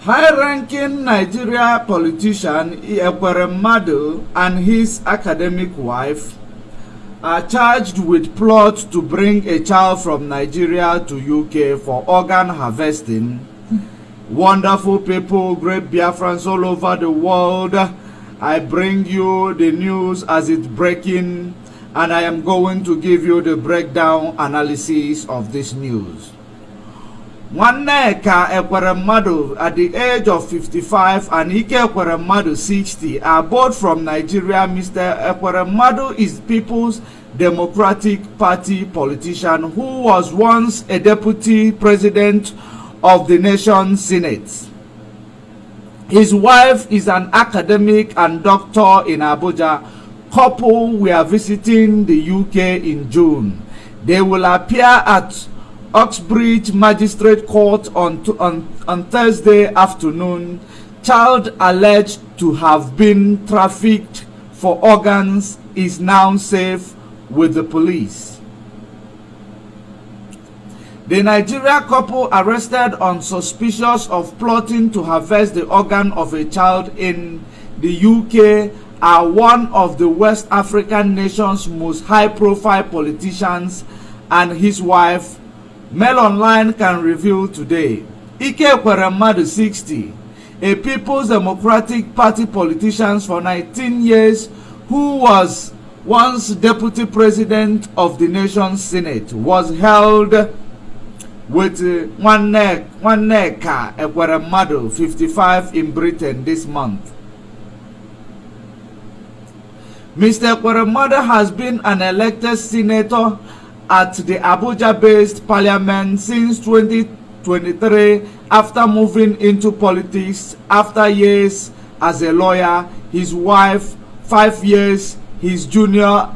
High-ranking Nigeria politician Ekweremadu and his academic wife are charged with plot to bring a child from Nigeria to UK for organ harvesting. Wonderful people, great Biafrans all over the world. I bring you the news as it's breaking and I am going to give you the breakdown analysis of this news. Nwaneka Ekweremadu at the age of 55 and Ike Ekweremadu 60 are both from Nigeria. Mr. Ekweremadu is People's Democratic Party politician who was once a deputy president of the nation senate. His wife is an academic and doctor in Abuja. Couple were visiting the UK in June. They will appear at Uxbridge Magistrate Court on, on, on Thursday afternoon. Child alleged to have been trafficked for organs is now safe with the police. The Nigeria couple arrested on suspicious of plotting to harvest the organ of a child in the UK are one of the West African nation's most high-profile politicians and his wife Mail Online can reveal today. Ike Ekweremadu 60, a People's Democratic Party politician for 19 years who was once deputy president of the nation's senate, was held with uh, Nwaneka Ekweremadu 55 in Britain this month. Mr. Ekweremadu has been an elected senator at the Abuja-based parliament since 2023 after moving into politics after years as a lawyer, his wife, five years, his junior,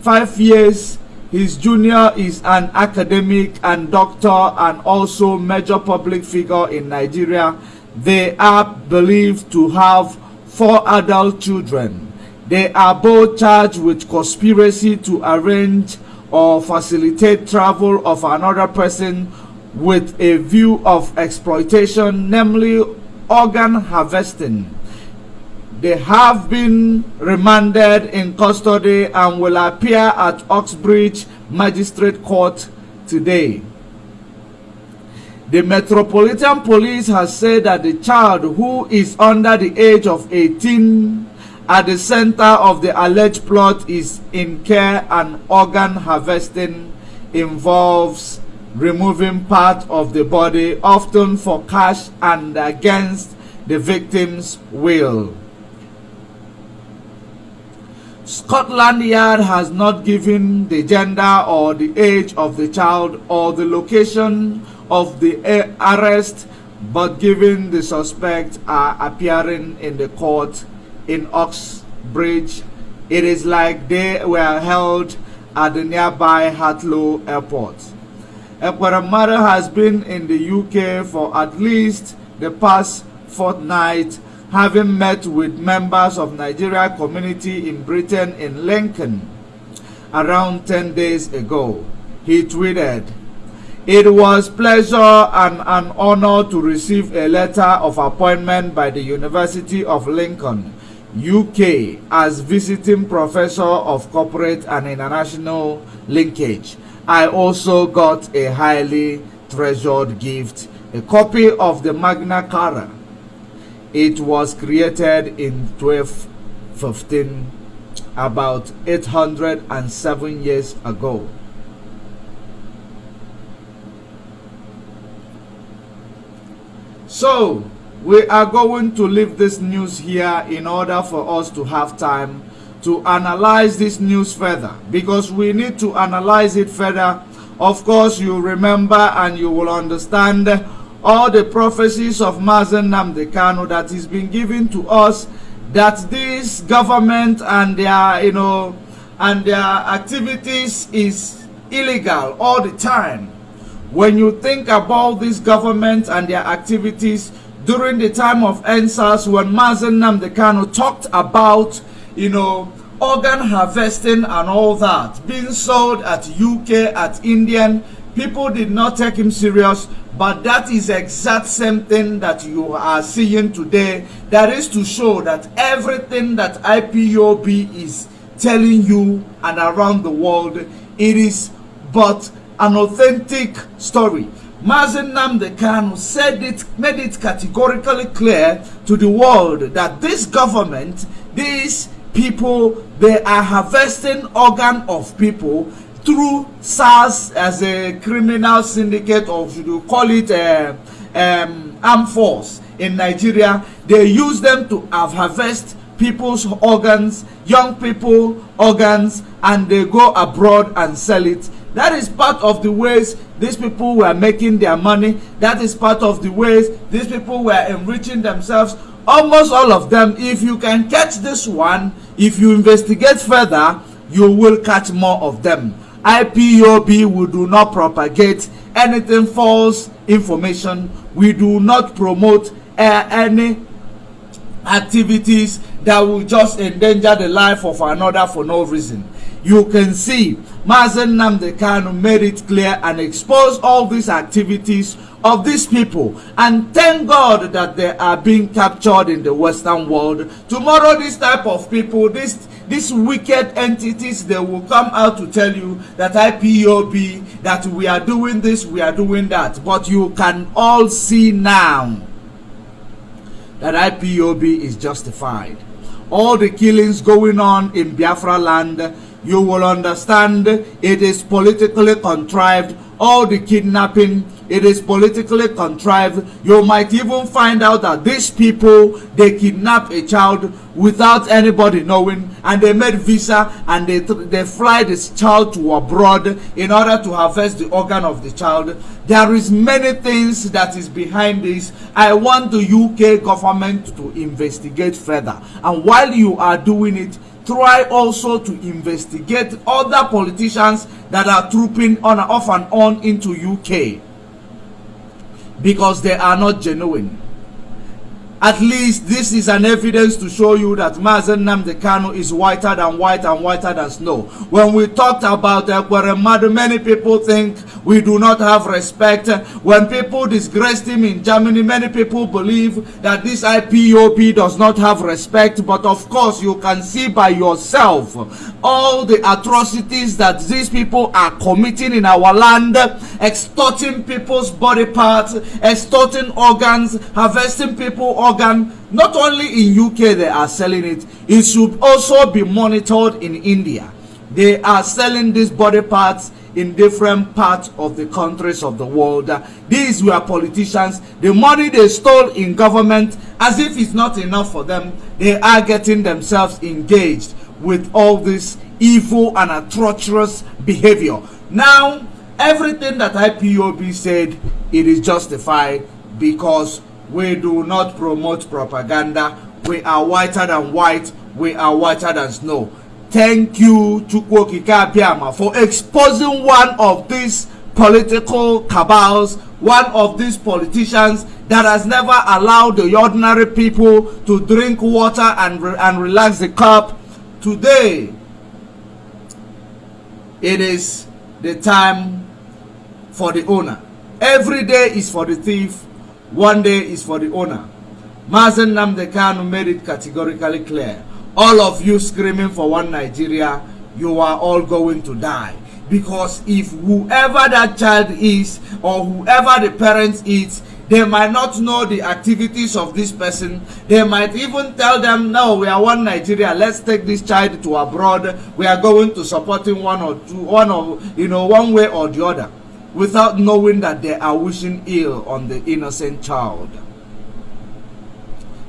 five years, his junior is an academic and doctor and also major public figure in Nigeria. They are believed to have four adult children. They are both charged with conspiracy to arrange or facilitate travel of another person with a view of exploitation, namely organ harvesting. They have been remanded in custody and will appear at Uxbridge Magistrate Court today. The Metropolitan Police has said that the child who is under the age of 18 at the center of the alleged plot is in care and organ harvesting involves removing part of the body often for cash and against the victim's will. Scotland Yard has not given the gender or the age of the child or the location of the arrest but given the suspects are appearing in the court in Uxbridge. It is like they were held at the nearby Heathrow Airport. Ekweremadu has been in the UK for at least the past fortnight, having met with members of Nigeria community in Britain in Lincoln around 10 days ago. He tweeted, It was pleasure and an honor to receive a letter of appointment by the University of Lincoln UK as visiting professor of corporate and international linkage. I also got a highly treasured gift, a copy of the Magna Carta. It was created in 1215, about 807 years ago. So, we are going to leave this news here in order for us to have time to analyze this news further. Because we need to analyze it further. Of course you remember and you will understand all the prophecies of Mazi Nnamdi Kanu that is being given to us that this government and their you know and their activities is illegal all the time. When you think about this government and their activities during the time of EndSARS when Mazi Nnamdi Kanu talked about, you know, organ harvesting and all that being sold at UK, at Indian people did not take him serious but that is exact same thing that you are seeing today. That is to show that everything that ipob is telling you and around the world it is but an authentic story Mazi Nnamdi Kanu said it, made it categorically clear to the world that this government, these people, they are harvesting organ of people through SARS as a criminal syndicate or should you call it a um, armed force in Nigeria. They use them to have harvest people's organs, young people organs, and they go abroad and sell it. That is part of the ways these people were making their money. That is part of the ways these people were enriching themselves. Almost all of them, if you can catch this one, if you investigate further, you will catch more of them. IPOB we do not propagate anything false information. We do not promote uh, any activities that will just endanger the life of another for no reason. You can see Mazi Nnamdi Kanu made it clear and exposed all these activities of these people. And thank God that they are being captured in the western world. Tomorrow this type of people, this these wicked entities they will come out to tell you that IPOB that we are doing this we are doing that. But you can all see now that IPOB is justified. All the killings going on in Biafra land you will understand it is politically contrived. All the kidnapping it is politically contrived. You might even find out that these people they kidnap a child without anybody knowing and they made visa and they they fly this child to abroad in order to harvest the organ of the child. There is many things that is behind this. I want the uk government to investigate further. And while you are doing it try also to investigate other politicians that are trooping on off and on into UK because they are not genuine. At least this is an evidence to show you that Mazi Nnamdi Kanu is whiter than white and whiter than snow. When we talked about Ekweremadu, many people think we do not have respect. When people disgraced him in Germany, many people believe that this IPOB does not have respect. But of course, you can see by yourself all the atrocities that these people are committing in our land, extorting people's body parts, extorting organs, harvesting people organ not only in uk they are selling it it should also be monitored in india they are selling these body parts in different parts of the countries of the world. Uh, these were politicians. The money they stole in government as if it's not enough for them they are getting themselves engaged with all this evil and atrocious behavior. Now everything that ipob said it is justified because we do not promote propaganda. We are whiter than white. We are whiter than snow thank you Chukwuokike Abiama for exposing one of these political cabals one of these politicians that has never allowed the ordinary people to drink water and, re and relax the cup today it is the time for the owner every day is for the thief one day is for the owner. Mazi Nnamdi Kanu made it categorically clear. All of you screaming for one Nigeria, you are all going to die. Because if whoever that child is or whoever the parent is, they might not know the activities of this person. They might even tell them, no, we are one Nigeria. Let's take this child to abroad. We are going to support him one or two, one or, you know, one way or the other without knowing that they are wishing ill on the innocent child.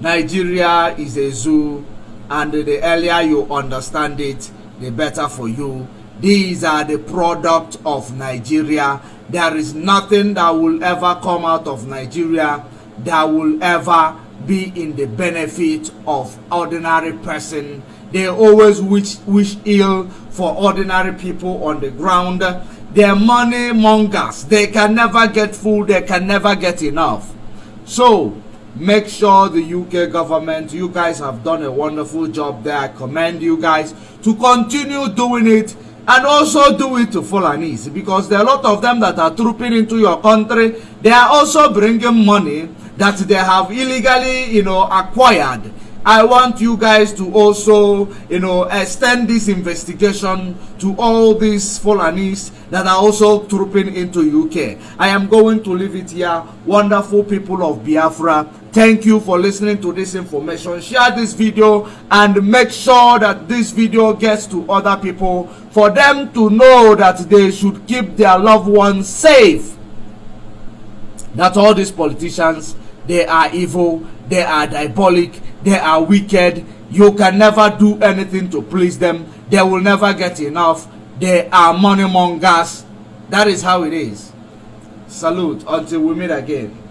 Nigeria is a zoo and the earlier you understand it, the better for you. These are the product of Nigeria. There is nothing that will ever come out of Nigeria that will ever be in the benefit of ordinary person. They always wish, wish ill for ordinary people on the ground they're money mongers they can never get full they can never get enough so make sure the uk government you guys have done a wonderful job there i commend you guys to continue doing it and also do it to Fulanis because there are a lot of them that are trooping into your country. They are also bringing money that they have illegally, you know, acquired. I want you guys to also, you know, extend this investigation to all these Fulanis that are also trooping into UK. I am going to leave it here. Wonderful people of Biafra. Thank you for listening to this information. Share this video and make sure that this video gets to other people for them to know that they should keep their loved ones safe. That all these politicians, they are evil, they are diabolic, they are wicked. You can never do anything to please them. They will never get enough. They are money mongers. That is how it is. Salute until we meet again.